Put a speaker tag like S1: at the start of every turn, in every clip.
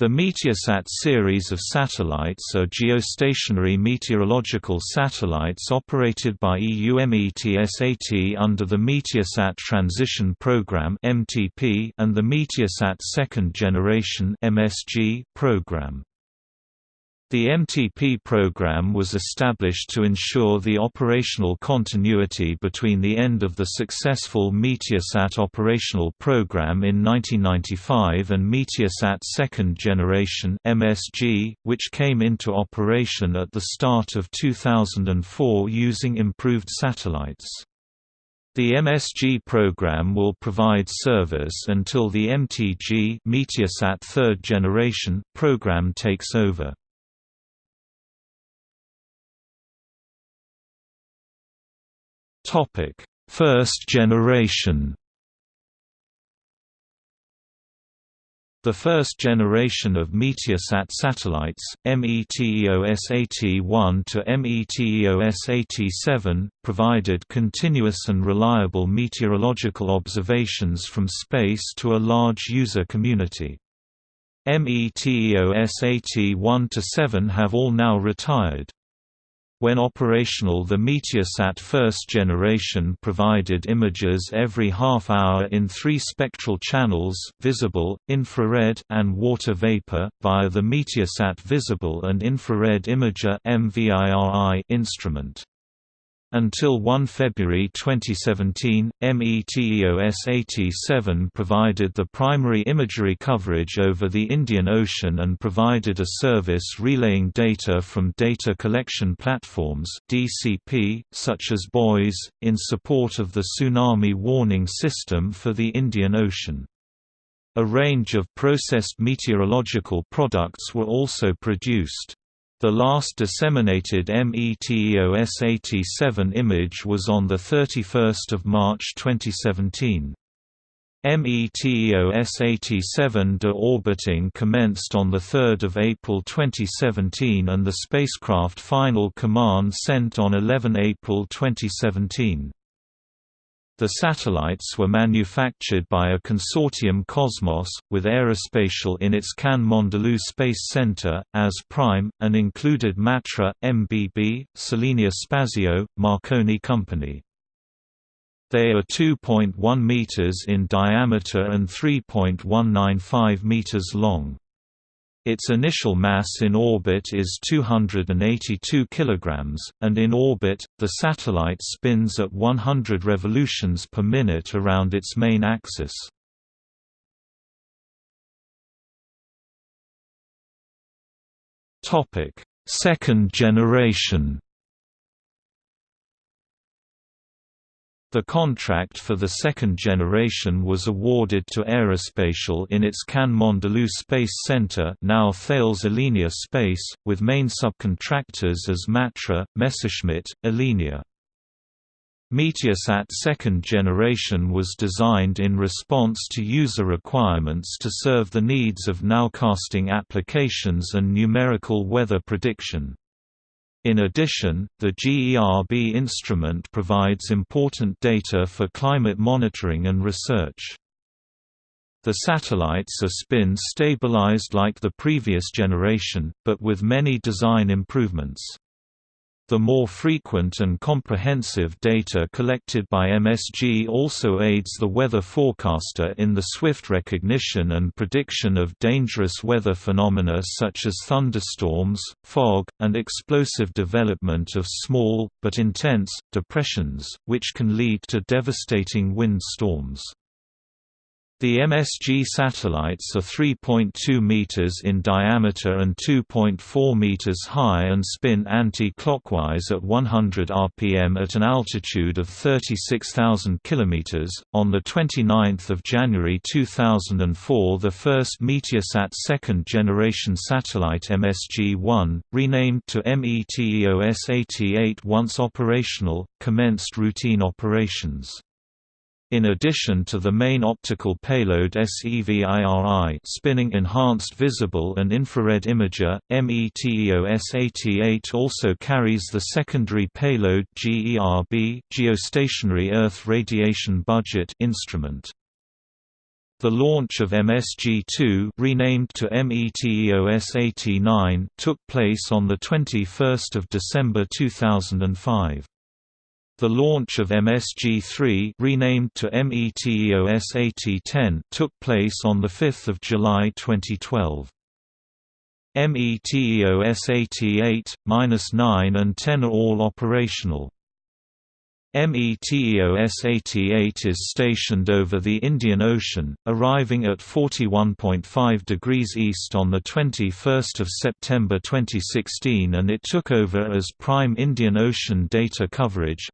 S1: The Meteosat series of satellites are geostationary meteorological satellites operated by EUMETSAT under the Meteosat Transition Program (MTP) and the Meteosat Second Generation (MSG) program. The MTP program was established to ensure the operational continuity between the end of the successful Meteosat operational program in 1995 and Meteosat Second Generation (MSG), which came into operation at the start of 2004 using improved satellites. The MSG program will provide service until the MTG Meteosat Third Generation program takes over. Topic: First generation. The first generation of Meteosat satellites, METEOSAT-1 to METEOSAT-7, provided continuous and reliable meteorological observations from space to a large user community. METEOSAT-1 to 7 have all now retired. When operational the Meteosat first generation provided images every half hour in three spectral channels visible, infrared, and water vapor, via the Meteosat Visible and Infrared Imager instrument. Until 1 February 2017, METEOSAT-7 provided the primary imagery coverage over the Indian Ocean and provided a service relaying data from data collection platforms DCP, such as buoys, in support of the Tsunami Warning System for the Indian Ocean. A range of processed meteorological products were also produced. The last disseminated METEOSAT-7 image was on 31 March 2017. METEOSAT-7 de-orbiting commenced on 3 April 2017 and the spacecraft final command sent on 11 April 2017. The satellites were manufactured by a consortium Cosmos, with Aerospatiale in its Cannes Mandelieu Space Center, as prime, and included Matra, MBB, Selenia Spazio, Marconi Company. They are 2.1 meters in diameter and 3.195 meters long. Its initial mass in orbit is 282 kg, and in orbit, the satellite spins at 100 revolutions per minute around its main axis. Second generation The contract for the second generation was awarded to Aerospatiale in its Cannes Mandelieu Space Center now Thales Alenia Space, with main subcontractors as Matra, Messerschmitt, Alenia. Meteosat second generation was designed in response to user requirements to serve the needs of nowcasting applications and numerical weather prediction. In addition, the GERB instrument provides important data for climate monitoring and research. The satellites are spin stabilized like the previous generation, but with many design improvements. The more frequent and comprehensive data collected by MSG also aids the weather forecaster in the swift recognition and prediction of dangerous weather phenomena such as thunderstorms, fog, and explosive development of small, but intense, depressions, which can lead to devastating wind storms. The MSG satellites are 3.2 meters in diameter and 2.4 meters high and spin anti-clockwise at 100 rpm at an altitude of 36,000 kilometers. On the 29th of January 2004, the first Meteosat second-generation satellite MSG-1, renamed to METEOSAT-8 once operational, commenced routine operations. In addition to the main optical payload SEVIRI spinning enhanced visible and infrared imager, METEOSAT-8 also carries the secondary payload GERB geostationary Earth Radiation Budget instrument. The launch of MSG-2 renamed to METEOSAT-9 took place on 21 December 2005. The launch of MSG-3 renamed to METEOSAT-10 took place on 5 July 2012. METEOSAT-8, 9 and 10 are all operational. METEOSAT-8 is stationed over the Indian Ocean, arriving at 41.5 degrees east on 21 September 2016 and it took over as Prime Indian Ocean Data Coverage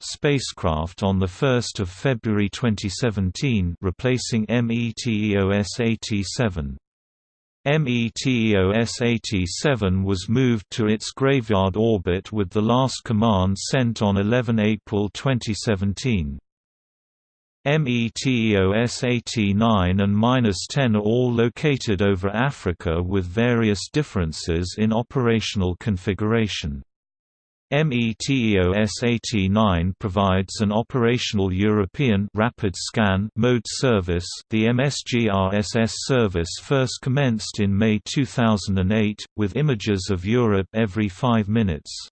S1: spacecraft on 1 February 2017 replacing METEOSAT-7. METEOSAT-7 was moved to its graveyard orbit with the last command sent on 11 April 2017. METEOSAT-9 and -10 are all located over Africa with various differences in operational configuration. METEOSAT-9 provides an operational European rapid scan mode service. The MSG-RSS service first commenced in May 2008 with images of Europe every 5 minutes.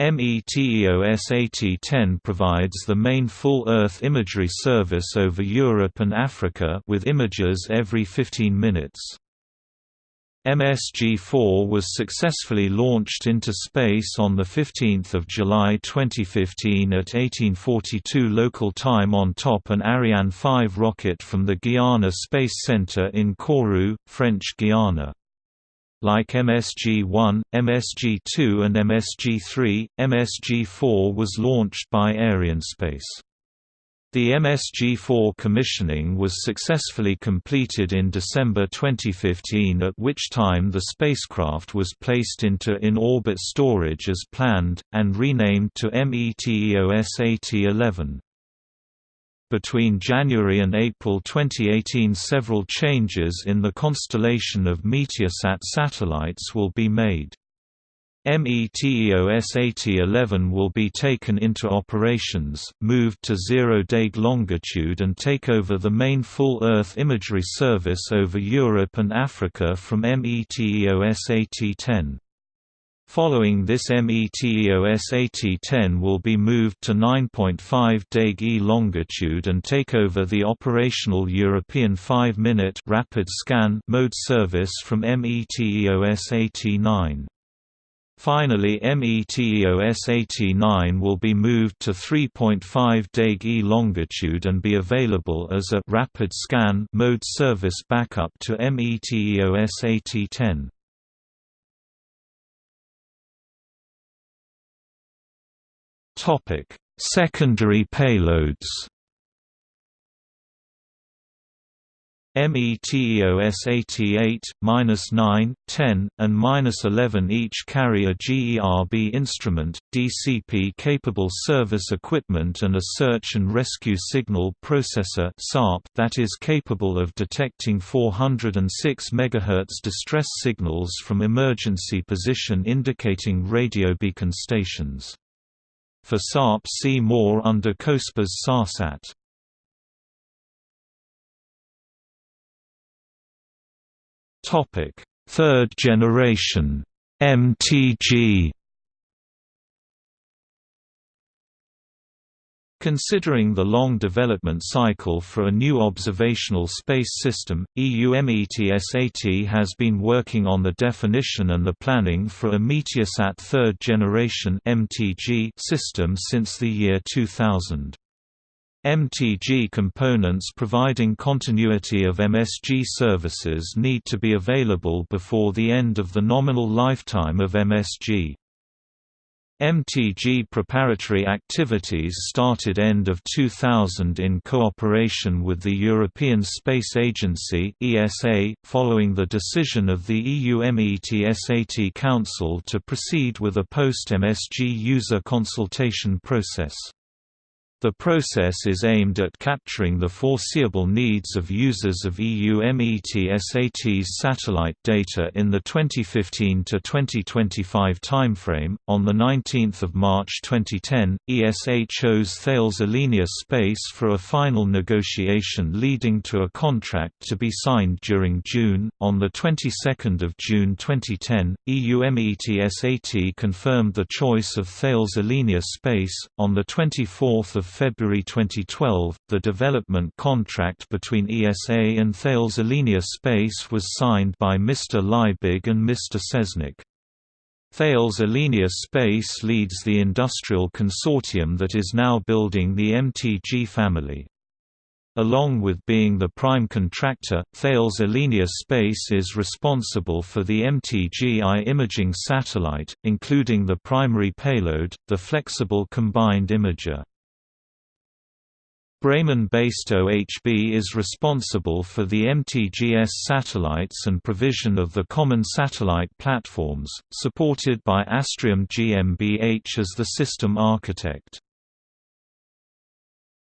S1: METEOSAT-10 provides the main full Earth imagery service over Europe and Africa with images every 15 minutes. MSG-4 was successfully launched into space on 15 July 2015 at 1842 local time on top an Ariane 5 rocket from the Guiana Space Center in Kourou, French Guiana. Like MSG-1, MSG-2 and MSG-3, MSG-4 was launched by Arianespace. The MSG-4 commissioning was successfully completed in December 2015 at which time the spacecraft was placed into in-orbit storage as planned, and renamed to METEOSAT-11. Between January and April 2018 several changes in the constellation of Meteosat satellites will be made. METEOSAT 11 will be taken into operations, moved to zero-day longitude and take over the main full Earth imagery service over Europe and Africa from METEOSAT 10. Following this METEOSAT 10 will be moved to 9.5 DAG-E longitude and take over the operational European 5-minute rapid scan mode service from METEOSAT 9. Finally METEOSAT-9 will be moved to 3.5 DEG longitude and be available as a rapid scan mode service backup to METEOSAT-10. Secondary payloads METEOSAT 8, 9, 10, and 11 each carry a GERB instrument, DCP-capable service equipment and a search and rescue signal processor that is capable of detecting 406 MHz distress signals from emergency position indicating radio beacon stations. For SARP see more under COSPAS SARSAT.
S2: Topic: Third generation MTG.
S1: Considering the long development cycle for a new observational space system, EUMETSAT has been working on the definition and the planning for a Meteosat third generation (MTG) system since the year 2000. MTG components providing continuity of MSG services need to be available before the end of the nominal lifetime of MSG. MTG preparatory activities started end of 2000 in cooperation with the European Space Agency (ESA), following the decision of the EUMETSAT Council to proceed with a post-MSG user consultation process. The process is aimed at capturing the foreseeable needs of users of EU EUMETSAT's satellite data in the 2015 to 2025 timeframe. On the 19th of March 2010, ESA chose Thales Alenia Space for a final negotiation leading to a contract to be signed during June. On the 22nd of June 2010, EUMETSAT confirmed the choice of Thales Alenia Space. On the 24th of February 2012, the development contract between ESA and Thales Alenia Space was signed by Mr. Liebig and Mr. Seznec. Thales Alenia Space leads the industrial consortium that is now building the MTG family. Along with being the prime contractor, Thales Alenia Space is responsible for the MTG-I imaging satellite, including the primary payload, the flexible combined imager. Bremen-based OHB is responsible for the MTGS satellites and provision of the common satellite platforms, supported by Astrium GmbH as the system architect.